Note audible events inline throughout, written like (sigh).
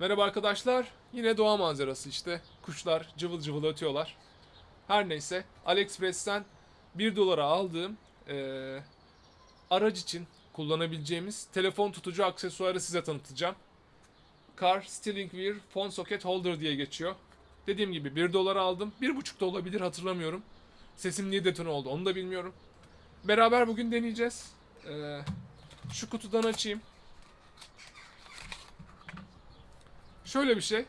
Merhaba arkadaşlar. Yine doğa manzarası işte. Kuşlar cıvıl cıvıl ötüyorlar. Her neyse AliExpress'ten 1 dolara aldığım eee, araç için kullanabileceğimiz telefon tutucu aksesuarı size tanıtacağım. Car Steering Wheel Phone Socket Holder diye geçiyor. Dediğim gibi 1 dolara aldım. 1,5 da olabilir hatırlamıyorum. Sesim niye detone oldu onu da bilmiyorum. Beraber bugün deneyeceğiz. Eee, şu kutudan açayım. Şöyle bir şey.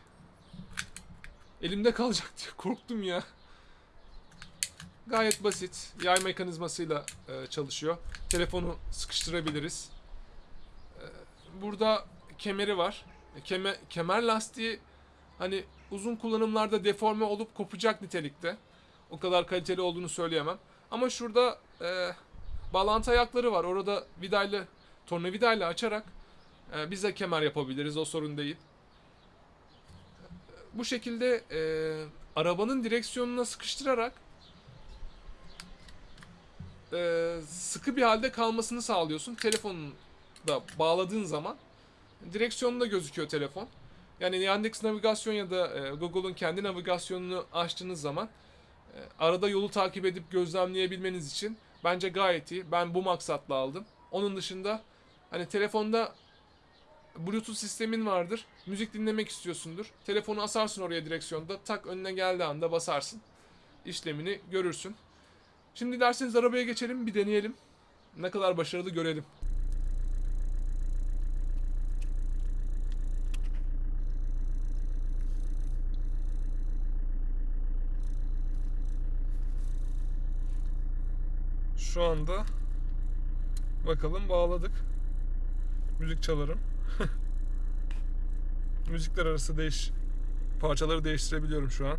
Elimde kalacak (laughs) diye korktum ya. Gayet basit. Yay mekanizmasıyla e, çalışıyor. Telefonu sıkıştırabiliriz. E, burada kemeri var. E, keme, kemer lastiği hani uzun kullanımlarda deforme olup kopacak nitelikte. O kadar kaliteli olduğunu söyleyemem. Ama şurada e, bağlantı ayakları var. Orada vidayla, tornavidayla açarak e, biz de kemer yapabiliriz. O sorun değil bu şekilde e, arabanın direksiyonuna sıkıştırarak e, sıkı bir halde kalmasını sağlıyorsun. Telefonunu da bağladığın zaman direksiyonunda gözüküyor telefon. Yani Yandex navigasyon ya da e, Google'un kendi navigasyonunu açtığınız zaman e, arada yolu takip edip gözlemleyebilmeniz için bence gayet iyi. Ben bu maksatla aldım. Onun dışında hani telefonda Bluetooth sistemin vardır. Müzik dinlemek istiyorsundur. Telefonu asarsın oraya direksiyonda. Tak önüne geldiği anda basarsın. İşlemini görürsün. Şimdi derseniz arabaya geçelim bir deneyelim. Ne kadar başarılı görelim. Şu anda bakalım bağladık. Müzik çalarım. (laughs) Müzikler arası değiş parçaları değiştirebiliyorum şu an.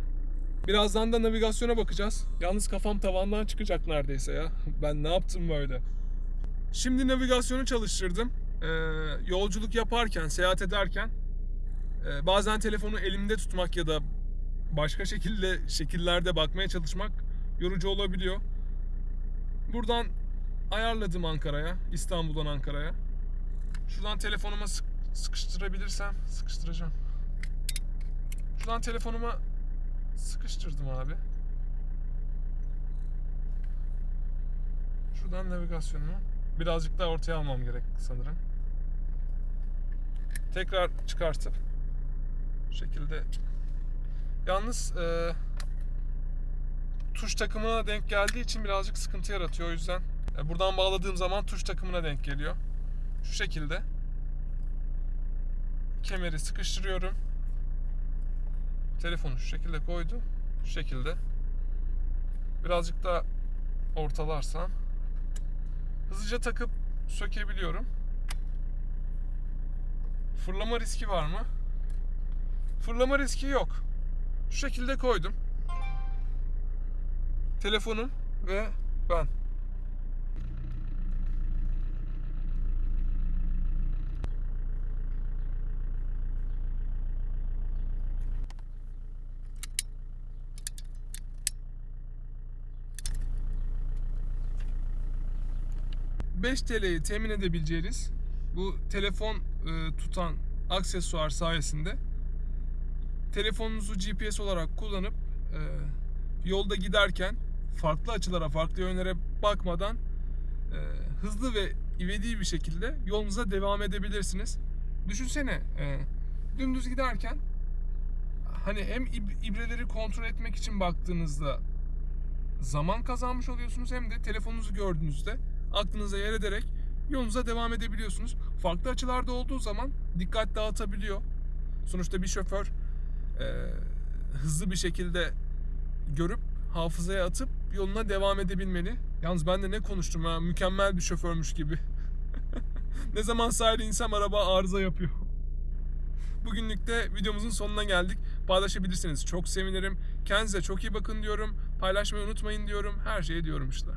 Birazdan da navigasyona bakacağız. Yalnız kafam tavandan çıkacak neredeyse ya. (laughs) Ben ne yaptım böyle? Şimdi navigasyonu çalıştırdım. Ee, yolculuk yaparken, seyahat ederken e, bazen telefonu elimde tutmak ya da başka şekilde şekillerde bakmaya çalışmak yorucu olabiliyor. Buradan ayarladım Ankara'ya, İstanbul'dan Ankara'ya. Şuradan telefonuma sık- sıkıştırabilirsem sıkıştıracağım. Şuradan telefonuma sıkıştırdım abi. Şuradan navigasyonumu birazcık daha ortaya almam gerek sanırım. Tekrar çıkartıp bu şekilde yalnız e, tuş takımına denk geldiği için birazcık sıkıntı yaratıyor o yüzden e, buradan bağladığım zaman tuş takımına denk geliyor. Şu şekilde kemeri sıkıştırıyorum. Telefonu şu şekilde koydum. Şu şekilde. Birazcık daha ortalarsam hızlıca takıp sökebiliyorum. Fırlama riski var mı? Fırlama riski yok. Şu şekilde koydum. Telefonum ve ben. ...5 TL'yi temin edebileceğiniz... ...bu telefon e, tutan aksesuar sayesinde... ...telefonunuzu GPS olarak kullanıp... e, ...yolda giderken... ...farklı açılara, farklı yönlere bakmadan... e, ...hızlı ve ivedi bir şekilde yolunuza devam edebilirsiniz. Düşünsene... e, ...dümdüz giderken... ...hani hem ib- ibreleri kontrol etmek için baktığınızda zaman kazanmış oluyorsunuz hem de telefonunuzu gördüğünüzde aklınıza yer ederek yolunuza devam edebiliyorsunuz. Farklı açılarda olduğu zaman dikkat dağıtabiliyor. Sonuçta bir şoför e, hızlı bir şekilde görüp hafızaya atıp yoluna devam edebilmeli. Yalnız ben de ne konuştum ha mükemmel bir şoförmüş gibi. (laughs) ne zaman sahile insem araba arıza yapıyor. (laughs) Bugünlük de videomuzun sonuna geldik. Paylaşabilirsiniz. Çok sevinirim. Kendinize çok iyi bakın diyorum. Paylaşmayı unutmayın diyorum. Her şeyi diyorum işte.